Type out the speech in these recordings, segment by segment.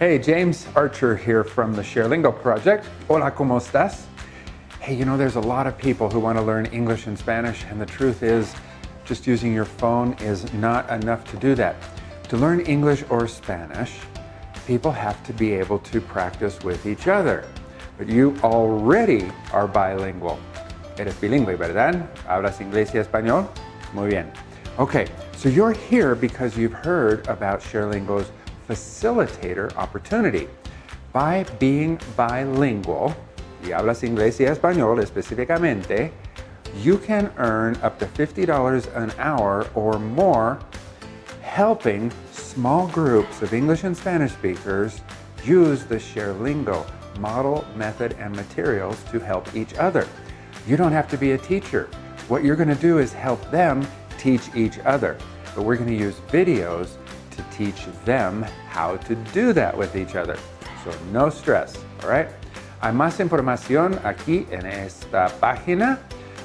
Hey, James Archer here from the ShareLingo project. Hola, ¿cómo estás? Hey, you know, there's a lot of people who want to learn English and Spanish, and the truth is, just using your phone is not enough to do that. To learn English or Spanish, people have to be able to practice with each other. But you already are bilingual. Eres bilingüe, ¿verdad? ¿Hablas inglés y español? Muy bien. Okay, so you're here because you've heard about ShareLingo's facilitator opportunity. By being bilingual, y hablas inglés y español específicamente, you can earn up to $50 an hour or more helping small groups of English and Spanish speakers use the ShareLingo model, method, and materials to help each other. You don't have to be a teacher. What you're going to do is help them teach each other. But we're going to use videos teach them how to do that with each other. So no stress, all right? Hay más información aquí en esta página,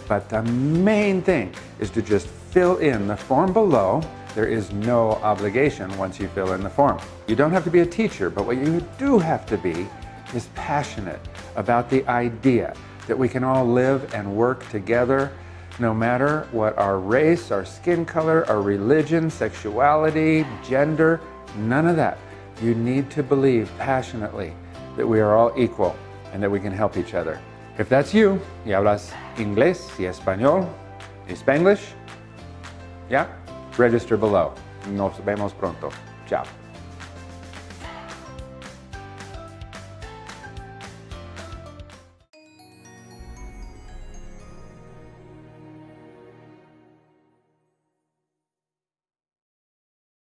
but the main thing is to just fill in the form below. There is no obligation once you fill in the form. You don't have to be a teacher, but what you do have to be is passionate about the idea that we can all live and work together no matter what our race, our skin color, our religion, sexuality, gender, none of that. You need to believe passionately that we are all equal and that we can help each other. If that's you, y hablas inglés y español y spanglish, yeah, register below. Nos vemos pronto. Ciao.